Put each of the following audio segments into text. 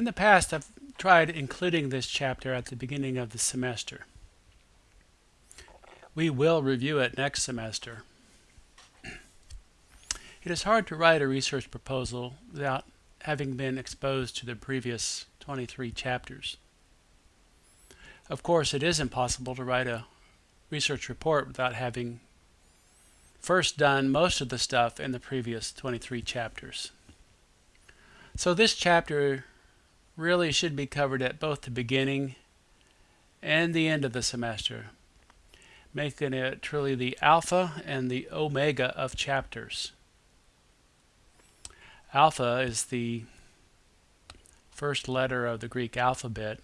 In the past, I've tried including this chapter at the beginning of the semester. We will review it next semester. It is hard to write a research proposal without having been exposed to the previous 23 chapters. Of course, it is impossible to write a research report without having first done most of the stuff in the previous 23 chapters. So this chapter really should be covered at both the beginning and the end of the semester, making it truly the alpha and the omega of chapters. Alpha is the first letter of the Greek alphabet.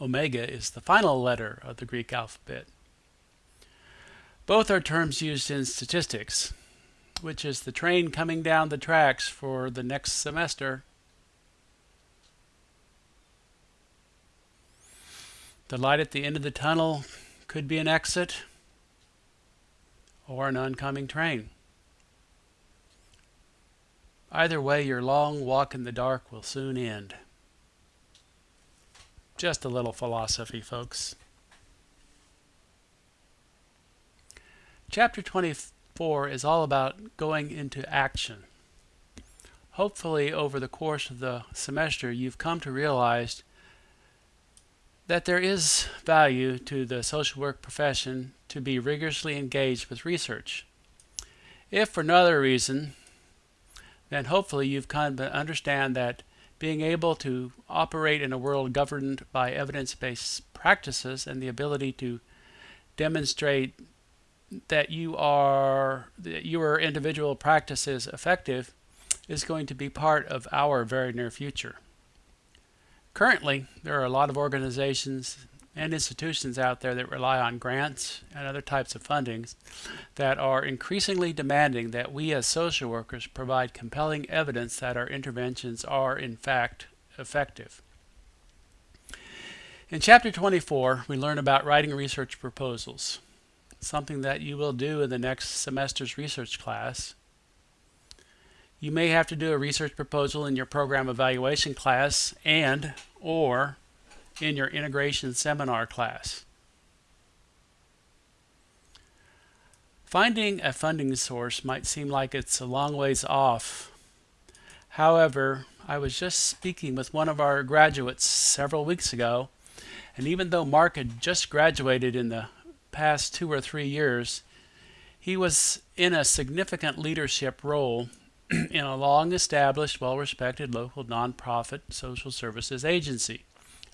Omega is the final letter of the Greek alphabet. Both are terms used in statistics, which is the train coming down the tracks for the next semester. The light at the end of the tunnel could be an exit or an oncoming train. Either way, your long walk in the dark will soon end. Just a little philosophy, folks. Chapter 24 is all about going into action. Hopefully, over the course of the semester, you've come to realize that there is value to the social work profession to be rigorously engaged with research. If for no other reason, then hopefully you've come to understand that being able to operate in a world governed by evidence-based practices and the ability to demonstrate that you are that your individual practice is effective is going to be part of our very near future. Currently, there are a lot of organizations and institutions out there that rely on grants and other types of fundings that are increasingly demanding that we as social workers provide compelling evidence that our interventions are in fact effective. In chapter 24, we learn about writing research proposals, something that you will do in the next semester's research class. You may have to do a research proposal in your program evaluation class and or in your integration seminar class. Finding a funding source might seem like it's a long ways off. However, I was just speaking with one of our graduates several weeks ago, and even though Mark had just graduated in the past two or three years, he was in a significant leadership role in a long established, well respected local nonprofit social services agency.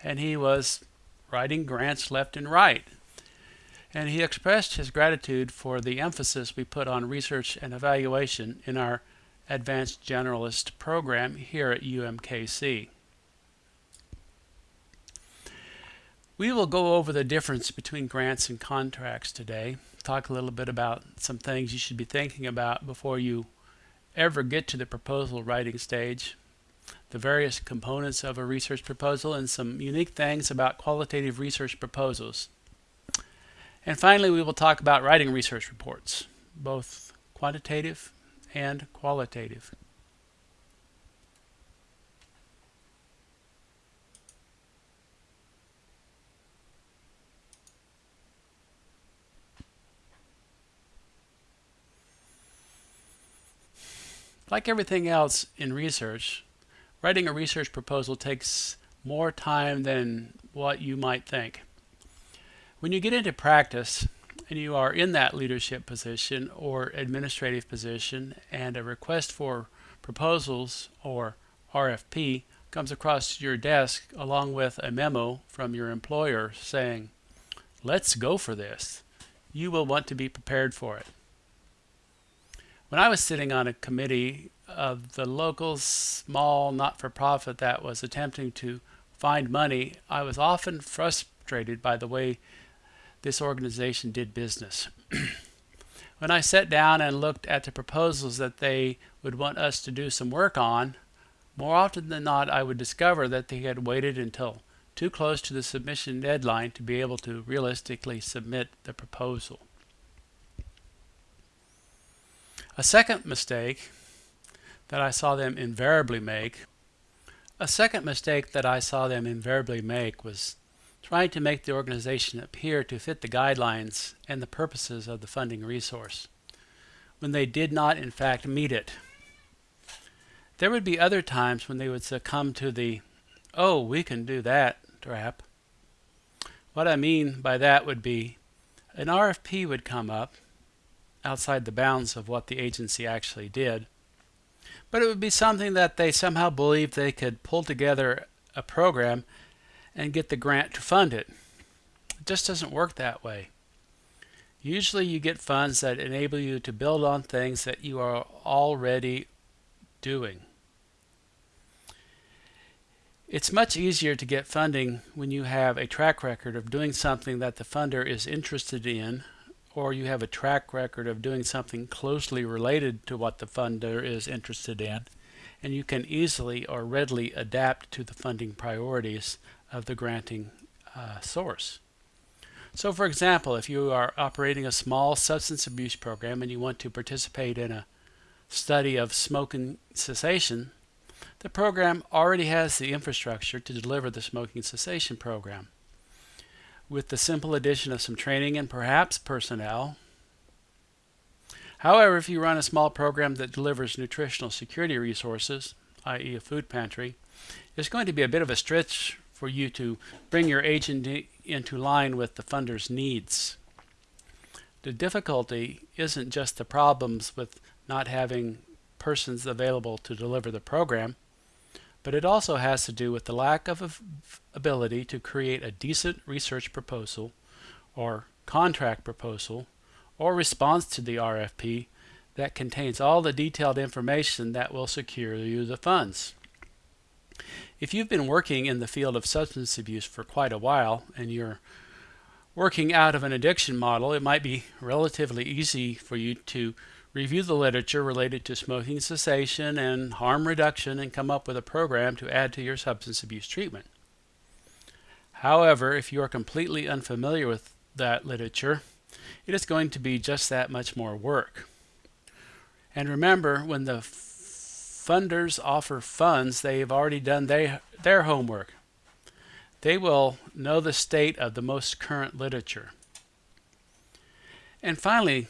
And he was writing grants left and right. And he expressed his gratitude for the emphasis we put on research and evaluation in our Advanced Generalist program here at UMKC. We will go over the difference between grants and contracts today. Talk a little bit about some things you should be thinking about before you ever get to the proposal writing stage, the various components of a research proposal, and some unique things about qualitative research proposals. And finally, we will talk about writing research reports, both quantitative and qualitative. Like everything else in research, writing a research proposal takes more time than what you might think. When you get into practice and you are in that leadership position or administrative position and a request for proposals or RFP comes across your desk along with a memo from your employer saying, let's go for this, you will want to be prepared for it. When I was sitting on a committee of the local small not-for-profit that was attempting to find money, I was often frustrated by the way this organization did business. when I sat down and looked at the proposals that they would want us to do some work on, more often than not I would discover that they had waited until too close to the submission deadline to be able to realistically submit the proposal. A second mistake that I saw them invariably make A second mistake that I saw them invariably make was trying to make the organization appear to fit the guidelines and the purposes of the funding resource, when they did not in fact meet it. There would be other times when they would succumb to the, oh, we can do that trap. What I mean by that would be an RFP would come up outside the bounds of what the agency actually did but it would be something that they somehow believed they could pull together a program and get the grant to fund it. It just doesn't work that way. Usually you get funds that enable you to build on things that you are already doing. It's much easier to get funding when you have a track record of doing something that the funder is interested in or you have a track record of doing something closely related to what the funder is interested in, and you can easily or readily adapt to the funding priorities of the granting uh, source. So for example, if you are operating a small substance abuse program and you want to participate in a study of smoking cessation, the program already has the infrastructure to deliver the smoking cessation program with the simple addition of some training and perhaps personnel. However, if you run a small program that delivers nutritional security resources, i.e. a food pantry, it's going to be a bit of a stretch for you to bring your agent into line with the funder's needs. The difficulty isn't just the problems with not having persons available to deliver the program, but it also has to do with the lack of ability to create a decent research proposal or contract proposal or response to the RFP that contains all the detailed information that will secure you the funds. If you've been working in the field of substance abuse for quite a while and you're working out of an addiction model, it might be relatively easy for you to review the literature related to smoking cessation and harm reduction and come up with a program to add to your substance abuse treatment. However, if you are completely unfamiliar with that literature, it is going to be just that much more work. And remember, when the funders offer funds, they've already done they, their homework. They will know the state of the most current literature. And finally,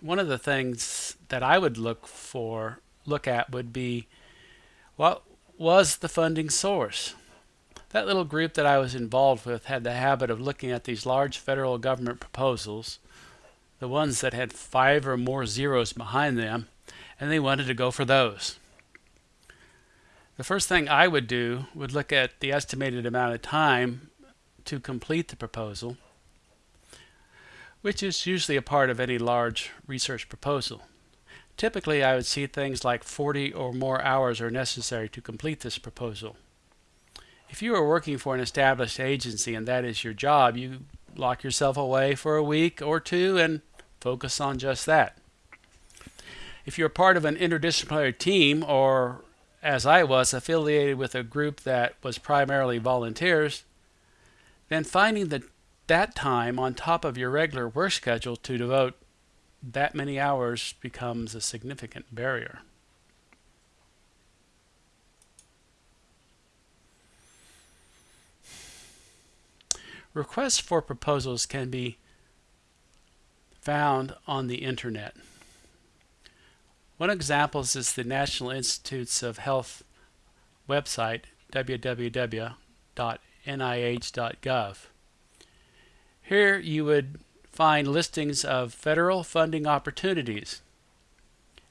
one of the things that I would look for, look at would be what was the funding source? That little group that I was involved with had the habit of looking at these large federal government proposals, the ones that had five or more zeros behind them, and they wanted to go for those. The first thing I would do would look at the estimated amount of time to complete the proposal which is usually a part of any large research proposal. Typically, I would see things like 40 or more hours are necessary to complete this proposal. If you are working for an established agency and that is your job, you lock yourself away for a week or two and focus on just that. If you're part of an interdisciplinary team or, as I was, affiliated with a group that was primarily volunteers, then finding the that time on top of your regular work schedule to devote that many hours becomes a significant barrier. Requests for proposals can be found on the internet. One example is the National Institutes of Health website www.nih.gov. Here you would find listings of federal funding opportunities.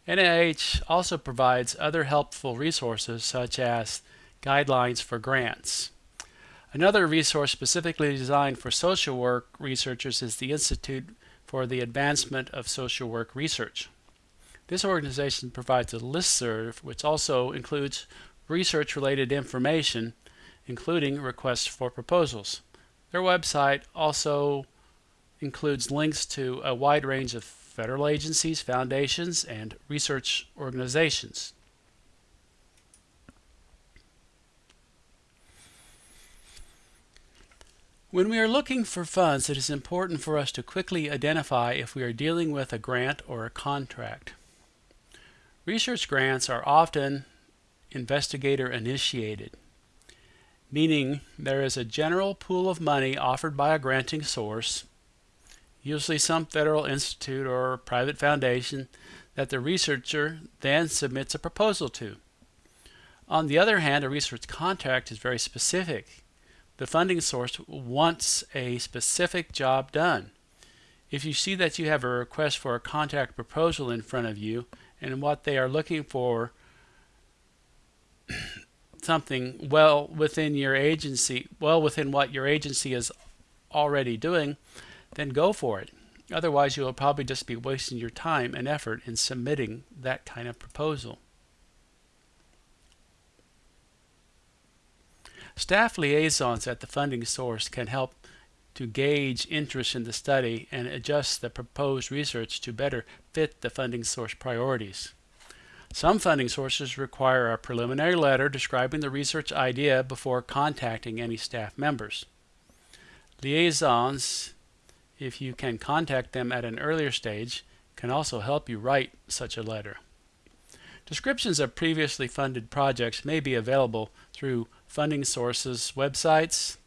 NIH also provides other helpful resources such as guidelines for grants. Another resource specifically designed for social work researchers is the Institute for the Advancement of Social Work Research. This organization provides a listserv which also includes research-related information, including requests for proposals. Their website also includes links to a wide range of federal agencies, foundations, and research organizations. When we are looking for funds, it is important for us to quickly identify if we are dealing with a grant or a contract. Research grants are often investigator initiated. Meaning there is a general pool of money offered by a granting source, usually some federal institute or private foundation, that the researcher then submits a proposal to. On the other hand, a research contract is very specific. The funding source wants a specific job done. If you see that you have a request for a contract proposal in front of you and what they are looking for something well within your agency, well within what your agency is already doing, then go for it. Otherwise, you will probably just be wasting your time and effort in submitting that kind of proposal. Staff liaisons at the funding source can help to gauge interest in the study and adjust the proposed research to better fit the funding source priorities. Some funding sources require a preliminary letter describing the research idea before contacting any staff members. Liaisons, if you can contact them at an earlier stage, can also help you write such a letter. Descriptions of previously funded projects may be available through funding sources websites.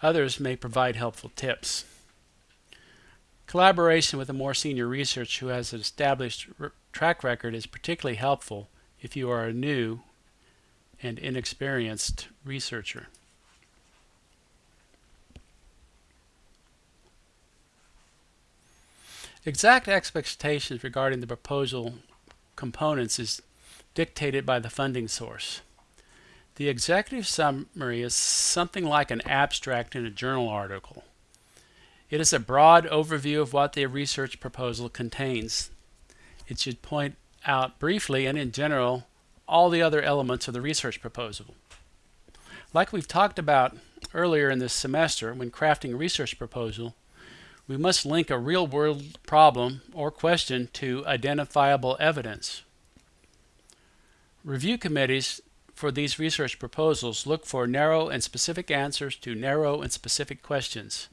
Others may provide helpful tips. Collaboration with a more senior researcher who has established track record is particularly helpful if you are a new and inexperienced researcher. Exact expectations regarding the proposal components is dictated by the funding source. The executive summary is something like an abstract in a journal article. It is a broad overview of what the research proposal contains. It should point out briefly and in general all the other elements of the research proposal. Like we've talked about earlier in this semester when crafting a research proposal, we must link a real-world problem or question to identifiable evidence. Review committees for these research proposals look for narrow and specific answers to narrow and specific questions.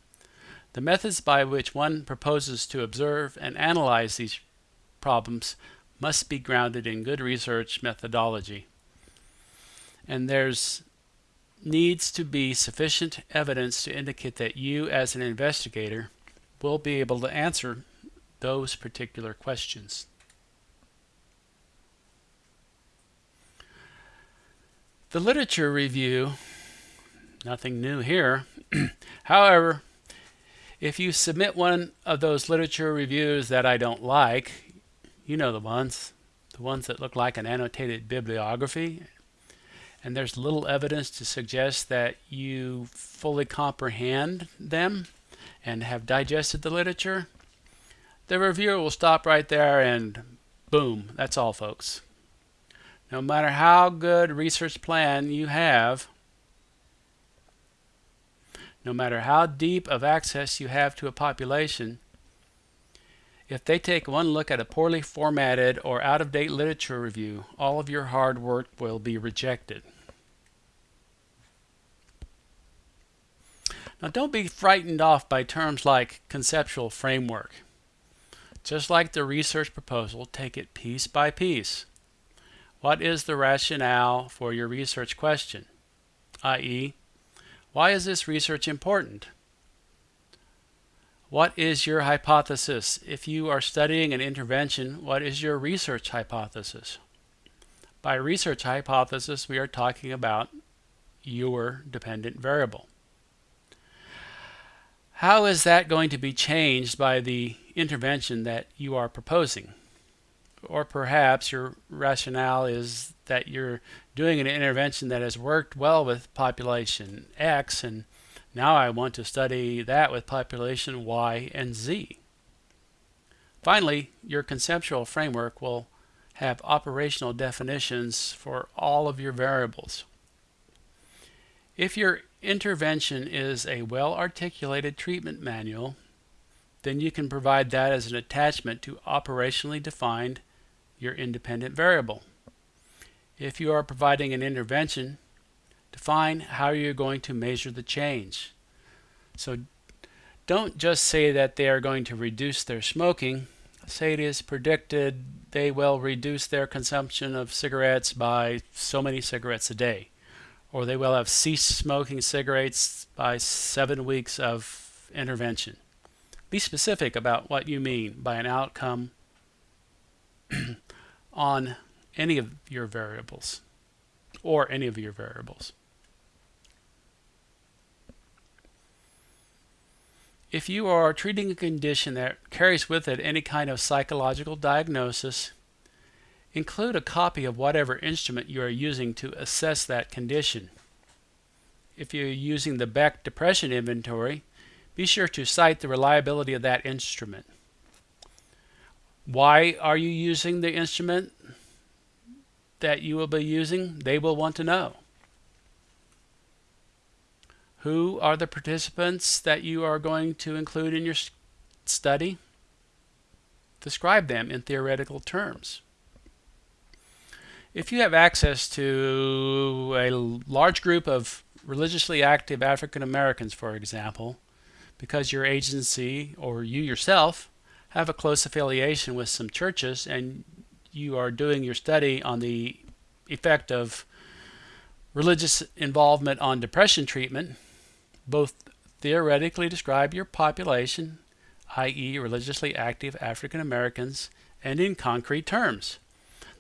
The methods by which one proposes to observe and analyze these problems must be grounded in good research methodology. And there's needs to be sufficient evidence to indicate that you as an investigator will be able to answer those particular questions. The literature review, nothing new here. However, if you submit one of those literature reviews that I don't like, you know the ones, the ones that look like an annotated bibliography, and there's little evidence to suggest that you fully comprehend them and have digested the literature, the reviewer will stop right there and boom, that's all folks. No matter how good research plan you have, no matter how deep of access you have to a population, if they take one look at a poorly formatted or out-of-date literature review, all of your hard work will be rejected. Now don't be frightened off by terms like conceptual framework. Just like the research proposal, take it piece by piece. What is the rationale for your research question? i.e., why is this research important? What is your hypothesis? If you are studying an intervention, what is your research hypothesis? By research hypothesis, we are talking about your dependent variable. How is that going to be changed by the intervention that you are proposing? Or perhaps your rationale is that you're doing an intervention that has worked well with population X and now I want to study that with population Y and Z. Finally, your conceptual framework will have operational definitions for all of your variables. If your intervention is a well-articulated treatment manual, then you can provide that as an attachment to operationally defined your independent variable. If you are providing an intervention, define how you're going to measure the change. So don't just say that they are going to reduce their smoking. Say it is predicted they will reduce their consumption of cigarettes by so many cigarettes a day. or they will have ceased smoking cigarettes by seven weeks of intervention. Be specific about what you mean by an outcome on any of your variables or any of your variables. If you are treating a condition that carries with it any kind of psychological diagnosis, include a copy of whatever instrument you are using to assess that condition. If you're using the Beck Depression Inventory, be sure to cite the reliability of that instrument. Why are you using the instrument that you will be using? They will want to know. Who are the participants that you are going to include in your study? Describe them in theoretical terms. If you have access to a large group of religiously active African Americans, for example, because your agency or you yourself have a close affiliation with some churches and you are doing your study on the effect of religious involvement on depression treatment, both theoretically describe your population, i.e. religiously active African Americans, and in concrete terms.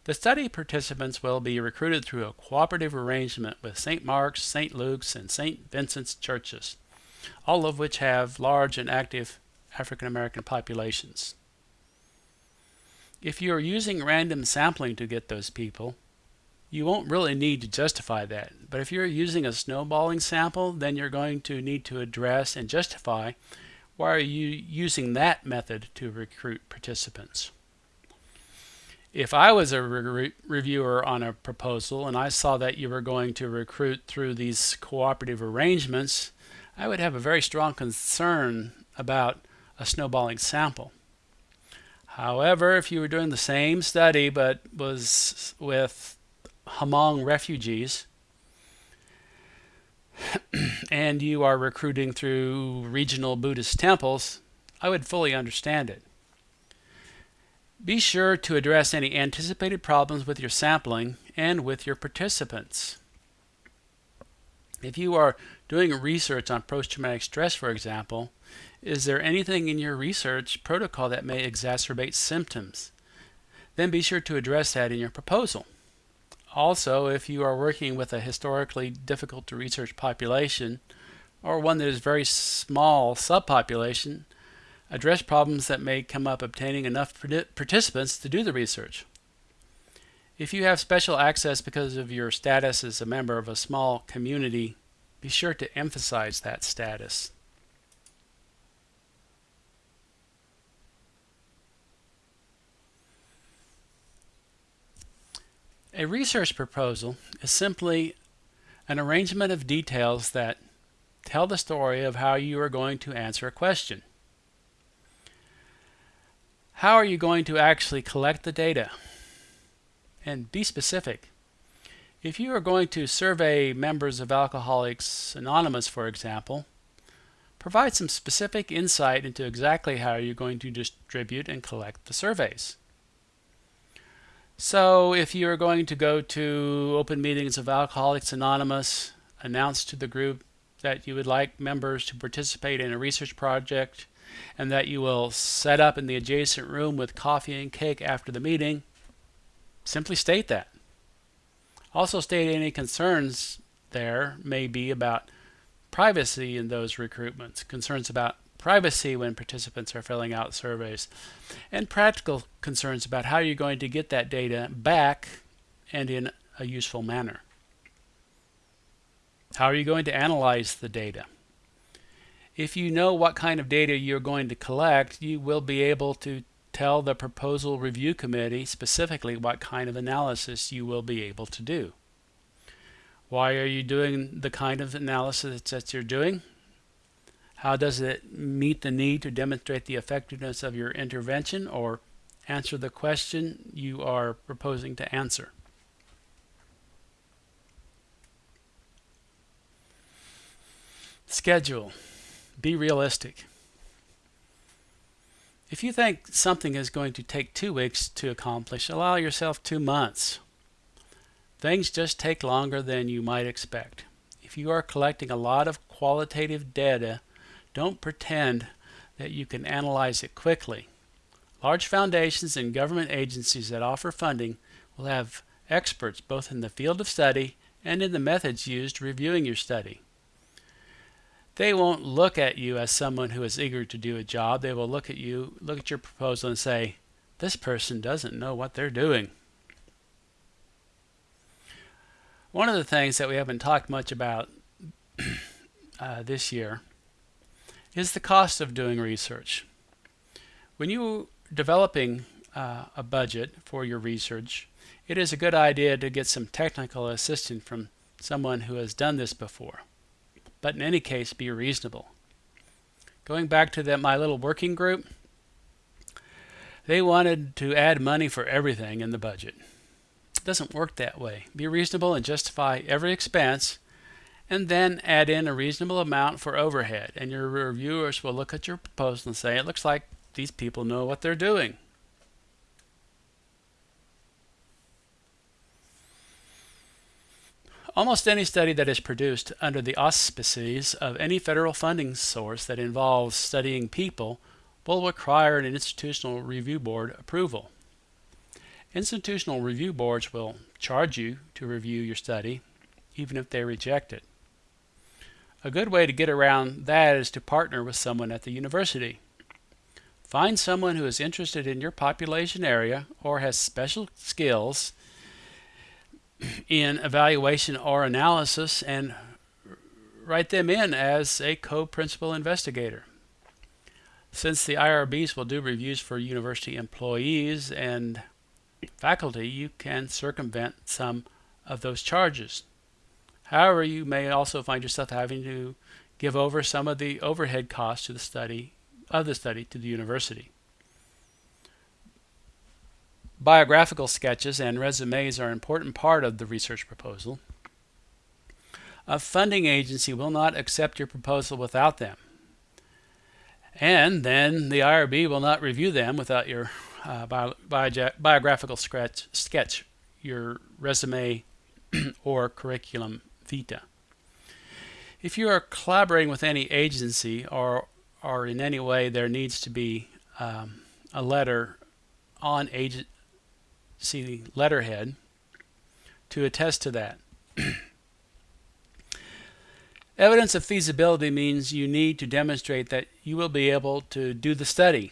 The study participants will be recruited through a cooperative arrangement with St. Mark's, St. Luke's, and St. Vincent's churches, all of which have large and active African American populations. If you are using random sampling to get those people, you won't really need to justify that. But if you're using a snowballing sample, then you're going to need to address and justify why are you using that method to recruit participants. If I was a re reviewer on a proposal and I saw that you were going to recruit through these cooperative arrangements, I would have a very strong concern about a snowballing sample. However, if you were doing the same study but was with Hmong refugees and you are recruiting through regional Buddhist temples, I would fully understand it. Be sure to address any anticipated problems with your sampling and with your participants. If you are doing research on post-traumatic stress, for example, is there anything in your research protocol that may exacerbate symptoms? Then be sure to address that in your proposal. Also, if you are working with a historically difficult to research population or one that is very small subpopulation, address problems that may come up obtaining enough participants to do the research. If you have special access because of your status as a member of a small community, be sure to emphasize that status. A research proposal is simply an arrangement of details that tell the story of how you are going to answer a question. How are you going to actually collect the data? And be specific. If you are going to survey members of Alcoholics Anonymous, for example, provide some specific insight into exactly how you're going to distribute and collect the surveys. So if you're going to go to open meetings of Alcoholics Anonymous, announce to the group that you would like members to participate in a research project and that you will set up in the adjacent room with coffee and cake after the meeting, simply state that. Also state any concerns there may be about privacy in those recruitments, concerns about privacy when participants are filling out surveys, and practical concerns about how you're going to get that data back and in a useful manner. How are you going to analyze the data? If you know what kind of data you're going to collect, you will be able to tell the proposal review committee specifically what kind of analysis you will be able to do. Why are you doing the kind of analysis that you're doing? How does it meet the need to demonstrate the effectiveness of your intervention or answer the question you are proposing to answer? Schedule. Be realistic. If you think something is going to take two weeks to accomplish, allow yourself two months. things just take longer than you might expect. If you are collecting a lot of qualitative data, don't pretend that you can analyze it quickly. Large foundations and government agencies that offer funding will have experts both in the field of study and in the methods used reviewing your study. They won't look at you as someone who is eager to do a job. They will look at you, look at your proposal and say, this person doesn't know what they're doing. One of the things that we haven't talked much about uh, this year is the cost of doing research. When you are developing uh, a budget for your research, it is a good idea to get some technical assistance from someone who has done this before. But in any case, be reasonable. Going back to the, my little working group, they wanted to add money for everything in the budget. It doesn't work that way. Be reasonable and justify every expense and then add in a reasonable amount for overhead. And your reviewers will look at your proposal and say, it looks like these people know what they're doing. Almost any study that is produced under the auspices of any federal funding source that involves studying people will require an institutional review board approval. Institutional review boards will charge you to review your study, even if they reject it. A good way to get around that is to partner with someone at the university. Find someone who is interested in your population area or has special skills in evaluation or analysis and write them in as a co-principal investigator. Since the IRBs will do reviews for university employees and faculty, you can circumvent some of those charges. However, you may also find yourself having to give over some of the overhead costs to the study of the study to the university. Biographical sketches and resumes are an important part of the research proposal. A funding agency will not accept your proposal without them. And then the IRB will not review them without your uh, bio, bio, biographical sketch, sketch, your resume or curriculum vitae. If you are collaborating with any agency or, or in any way there needs to be um, a letter on agency letterhead to attest to that. Evidence of feasibility means you need to demonstrate that you will be able to do the study,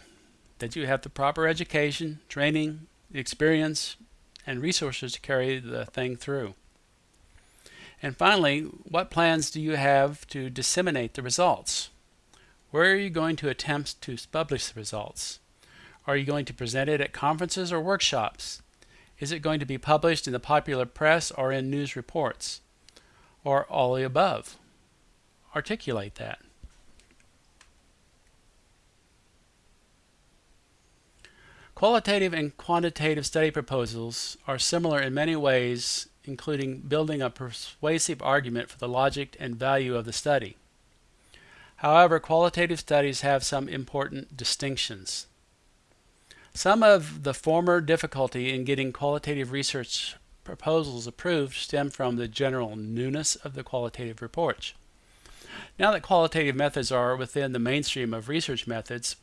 that you have the proper education, training, experience, and resources to carry the thing through. And finally, what plans do you have to disseminate the results? Where are you going to attempt to publish the results? Are you going to present it at conferences or workshops? Is it going to be published in the popular press or in news reports? Or all the above? Articulate that. Qualitative and quantitative study proposals are similar in many ways including building a persuasive argument for the logic and value of the study. However, qualitative studies have some important distinctions. Some of the former difficulty in getting qualitative research proposals approved stem from the general newness of the qualitative reports. Now that qualitative methods are within the mainstream of research methods,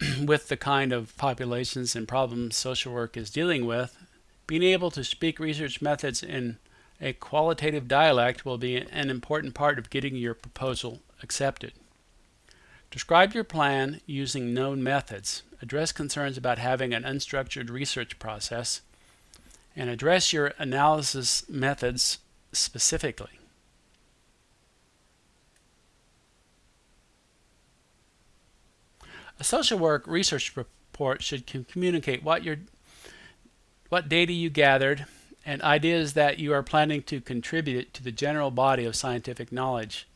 with the kind of populations and problems social work is dealing with, being able to speak research methods in a qualitative dialect will be an important part of getting your proposal accepted. Describe your plan using known methods. Address concerns about having an unstructured research process and address your analysis methods specifically. A social work research report should communicate what you're what data you gathered, and ideas that you are planning to contribute to the general body of scientific knowledge,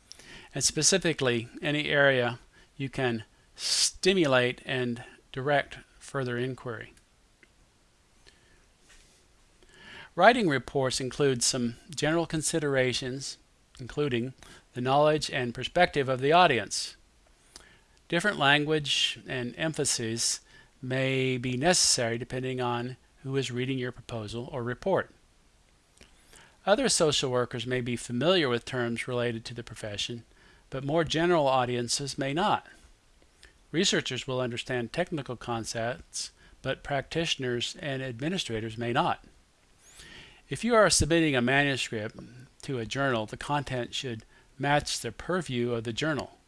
and specifically any area you can stimulate and direct further inquiry. Writing reports include some general considerations, including the knowledge and perspective of the audience. Different language and emphasis may be necessary depending on who is reading your proposal or report. Other social workers may be familiar with terms related to the profession, but more general audiences may not. Researchers will understand technical concepts, but practitioners and administrators may not. If you are submitting a manuscript to a journal, the content should match the purview of the journal.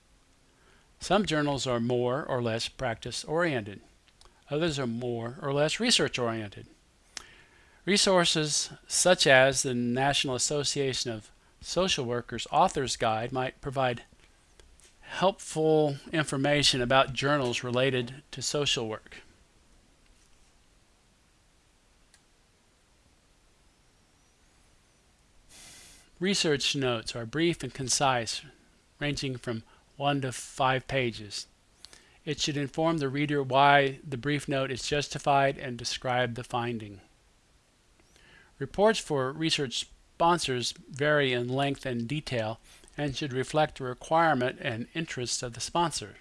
Some journals are more or less practice oriented. Others are more or less research oriented. Resources such as the National Association of Social Workers Authors Guide might provide helpful information about journals related to social work. Research notes are brief and concise, ranging from one to five pages. It should inform the reader why the brief note is justified and describe the finding. Reports for research sponsors vary in length and detail and should reflect the requirement and interests of the sponsor.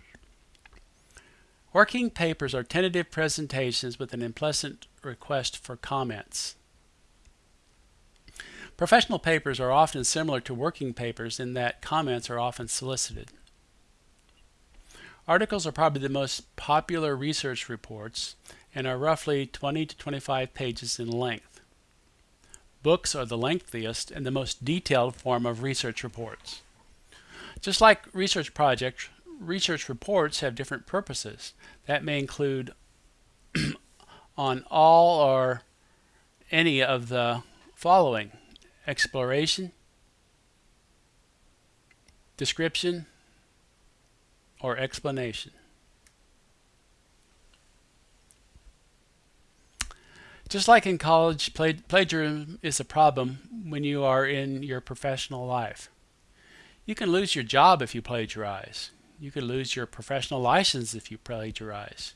Working papers are tentative presentations with an implicit request for comments. Professional papers are often similar to working papers in that comments are often solicited. Articles are probably the most popular research reports and are roughly 20 to 25 pages in length. Books are the lengthiest and the most detailed form of research reports. Just like research projects, research reports have different purposes. That may include on all or any of the following exploration, description, or explanation. Just like in college, plagiarism is a problem when you are in your professional life. You can lose your job if you plagiarize. You can lose your professional license if you plagiarize.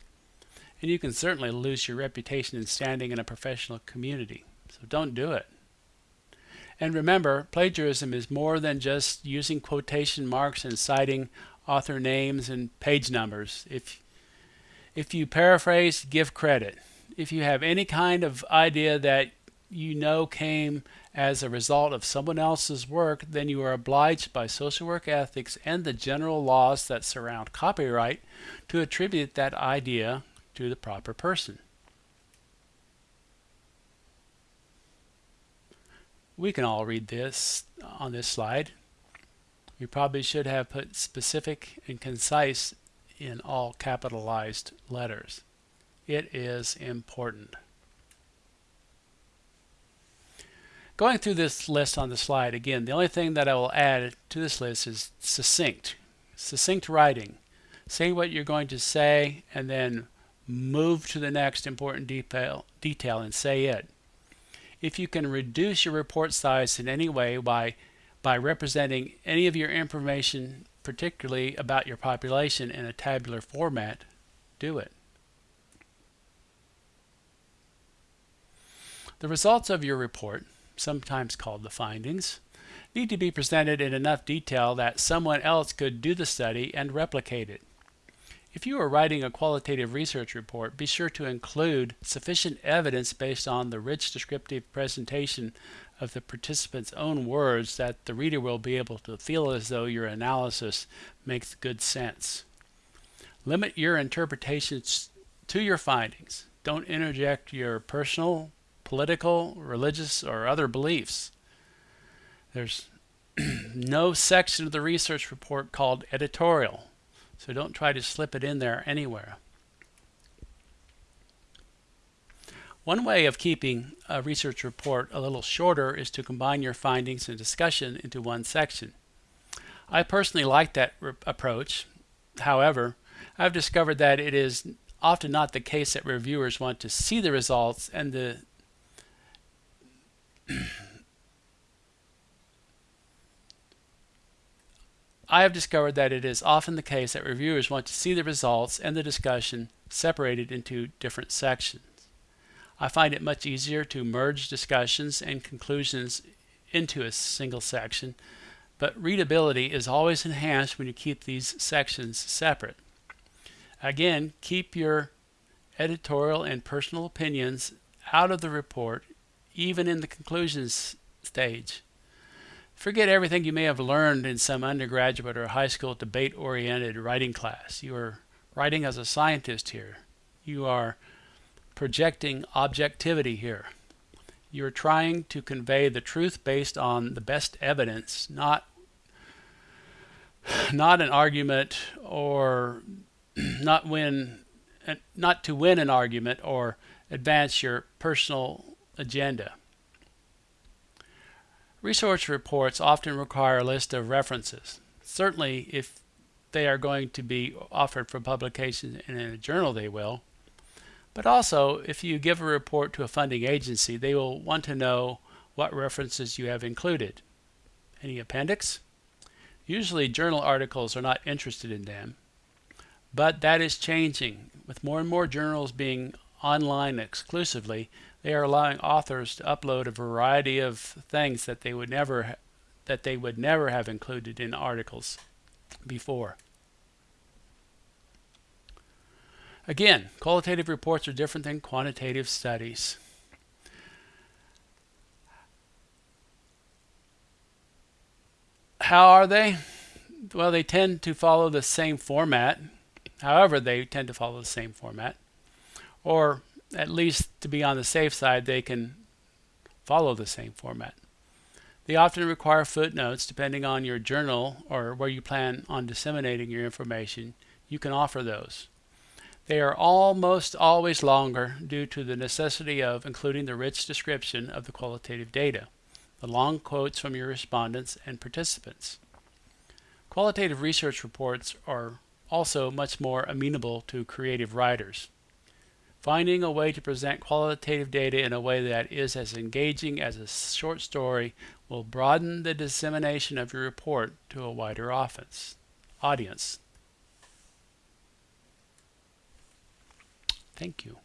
And you can certainly lose your reputation and standing in a professional community. So don't do it. And remember, plagiarism is more than just using quotation marks and citing author names and page numbers. If, if you paraphrase, give credit. If you have any kind of idea that you know came as a result of someone else's work, then you are obliged by social work ethics and the general laws that surround copyright to attribute that idea to the proper person. We can all read this on this slide. We probably should have put specific and concise in all capitalized letters. It is important. Going through this list on the slide, again, the only thing that I will add to this list is succinct. Succinct writing. Say what you're going to say and then move to the next important detail, detail and say it. If you can reduce your report size in any way by, by representing any of your information, particularly about your population in a tabular format, do it. The results of your report sometimes called the findings, need to be presented in enough detail that someone else could do the study and replicate it. If you are writing a qualitative research report, be sure to include sufficient evidence based on the rich descriptive presentation of the participant's own words that the reader will be able to feel as though your analysis makes good sense. Limit your interpretations to your findings. Don't interject your personal political, religious, or other beliefs. There's no section of the research report called editorial, so don't try to slip it in there anywhere. One way of keeping a research report a little shorter is to combine your findings and discussion into one section. I personally like that approach. However, I've discovered that it is often not the case that reviewers want to see the results and the I have discovered that it is often the case that reviewers want to see the results and the discussion separated into different sections. I find it much easier to merge discussions and conclusions into a single section, but readability is always enhanced when you keep these sections separate. Again, keep your editorial and personal opinions out of the report even in the conclusions stage. Forget everything you may have learned in some undergraduate or high school debate oriented writing class. You are writing as a scientist here. You are projecting objectivity here. You're trying to convey the truth based on the best evidence, not not an argument or not win uh, not to win an argument or advance your personal agenda. Research reports often require a list of references. Certainly if they are going to be offered for publication in a journal they will. But also if you give a report to a funding agency they will want to know what references you have included. Any appendix? Usually journal articles are not interested in them, but that is changing. With more and more journals being online exclusively, they are allowing authors to upload a variety of things that they would never that they would never have included in articles before. Again, qualitative reports are different than quantitative studies. How are they? Well, they tend to follow the same format. However, they tend to follow the same format. Or at least to be on the safe side, they can follow the same format. They often require footnotes depending on your journal or where you plan on disseminating your information. You can offer those. They are almost always longer due to the necessity of including the rich description of the qualitative data the long quotes from your respondents and participants. Qualitative research reports are also much more amenable to creative writers. Finding a way to present qualitative data in a way that is as engaging as a short story will broaden the dissemination of your report to a wider audience. Thank you.